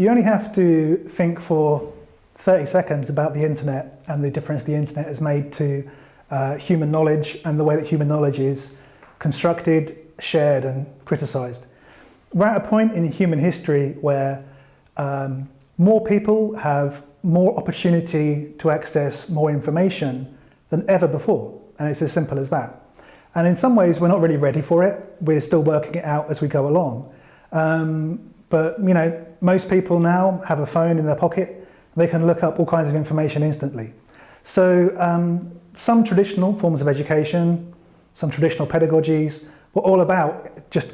You only have to think for 30 seconds about the internet and the difference the internet has made to uh, human knowledge and the way that human knowledge is constructed, shared and criticised. We're at a point in human history where um, more people have more opportunity to access more information than ever before. And it's as simple as that. And in some ways, we're not really ready for it. We're still working it out as we go along. Um, but, you know, most people now have a phone in their pocket. They can look up all kinds of information instantly. So um, some traditional forms of education, some traditional pedagogies were all about just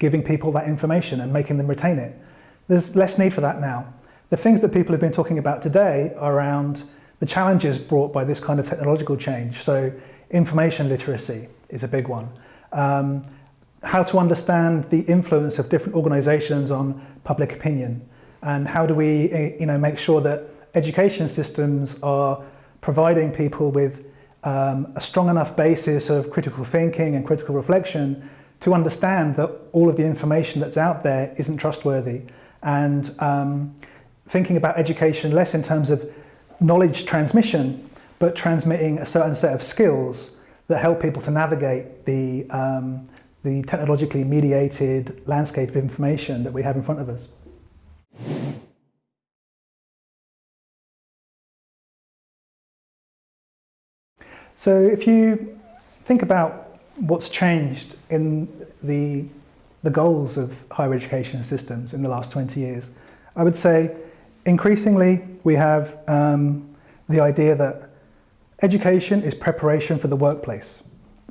giving people that information and making them retain it. There's less need for that now. The things that people have been talking about today are around the challenges brought by this kind of technological change. So information literacy is a big one. Um, how to understand the influence of different organizations on public opinion and how do we eh, you know, make sure that education systems are providing people with um, a strong enough basis of critical thinking and critical reflection to understand that all of the information that's out there isn't trustworthy and um, thinking about education less in terms of knowledge transmission but transmitting a certain set of skills that help people to navigate the, um, the technologically mediated landscape of information that we have in front of us. So if you think about what's changed in the, the goals of higher education systems in the last 20 years, I would say increasingly we have um, the idea that education is preparation for the workplace,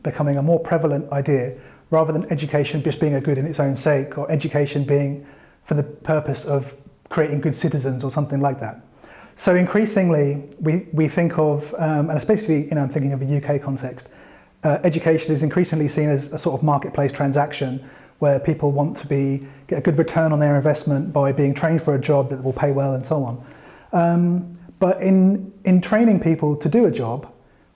becoming a more prevalent idea rather than education just being a good in its own sake or education being for the purpose of creating good citizens or something like that. So increasingly, we, we think of, um, and especially, you know, I'm thinking of a UK context, uh, education is increasingly seen as a sort of marketplace transaction where people want to be, get a good return on their investment by being trained for a job that will pay well and so on. Um, but in, in training people to do a job,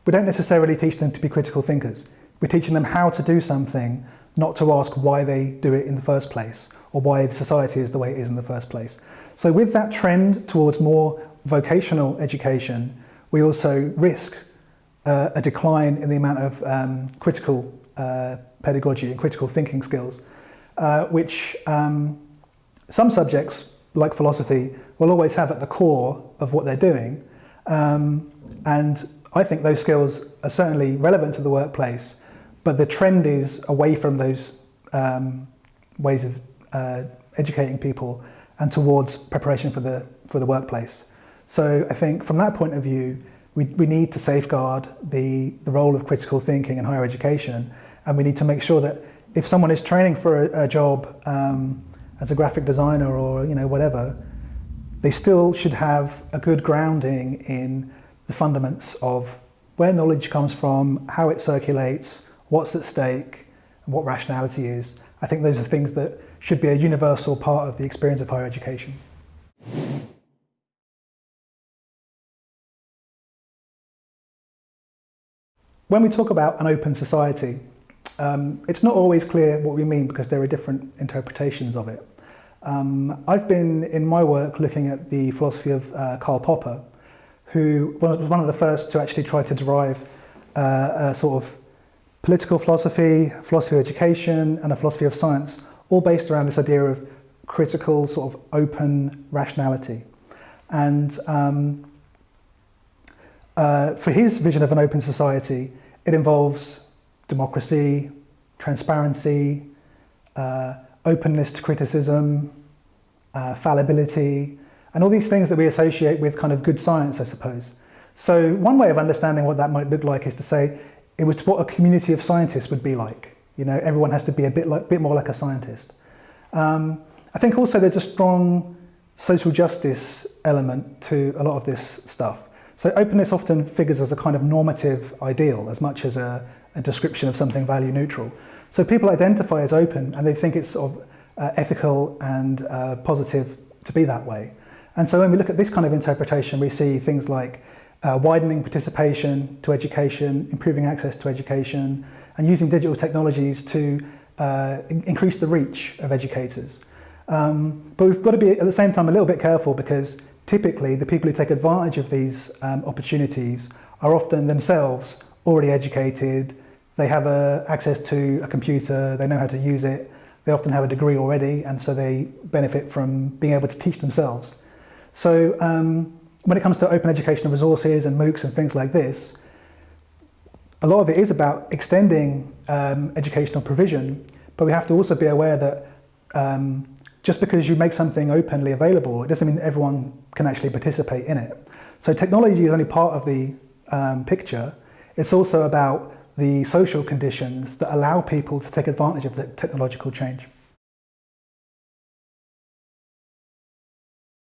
we don't necessarily teach them to be critical thinkers. We're teaching them how to do something, not to ask why they do it in the first place or why society is the way it is in the first place. So with that trend towards more vocational education, we also risk uh, a decline in the amount of um, critical uh, pedagogy and critical thinking skills, uh, which um, some subjects, like philosophy, will always have at the core of what they're doing. Um, and I think those skills are certainly relevant to the workplace, but the trend is away from those um, ways of uh, educating people and towards preparation for the, for the workplace. So I think from that point of view, we, we need to safeguard the, the role of critical thinking in higher education. And we need to make sure that if someone is training for a, a job um, as a graphic designer or you know whatever, they still should have a good grounding in the fundaments of where knowledge comes from, how it circulates, what's at stake, and what rationality is. I think those are things that should be a universal part of the experience of higher education. When we talk about an open society, um, it's not always clear what we mean because there are different interpretations of it. Um, I've been in my work looking at the philosophy of uh, Karl Popper, who was one of the first to actually try to derive uh, a sort of political philosophy, philosophy of education and a philosophy of science, all based around this idea of critical sort of open rationality. And um, uh, for his vision of an open society, it involves democracy, transparency, uh, openness to criticism, uh, fallibility, and all these things that we associate with kind of good science, I suppose. So one way of understanding what that might look like is to say it was what a community of scientists would be like. You know, everyone has to be a bit, like, bit more like a scientist. Um, I think also there's a strong social justice element to a lot of this stuff. So openness often figures as a kind of normative ideal as much as a, a description of something value neutral. So people identify as open and they think it's sort of uh, ethical and uh, positive to be that way. And so when we look at this kind of interpretation, we see things like uh, widening participation to education, improving access to education, and using digital technologies to uh, increase the reach of educators. Um, but we've got to be at the same time a little bit careful because typically the people who take advantage of these um, opportunities are often themselves already educated, they have access to a computer, they know how to use it, they often have a degree already and so they benefit from being able to teach themselves. So um, when it comes to open educational resources and MOOCs and things like this, a lot of it is about extending um, educational provision, but we have to also be aware that um, just because you make something openly available, it doesn't mean everyone can actually participate in it. So technology is only part of the um, picture. It's also about the social conditions that allow people to take advantage of the technological change.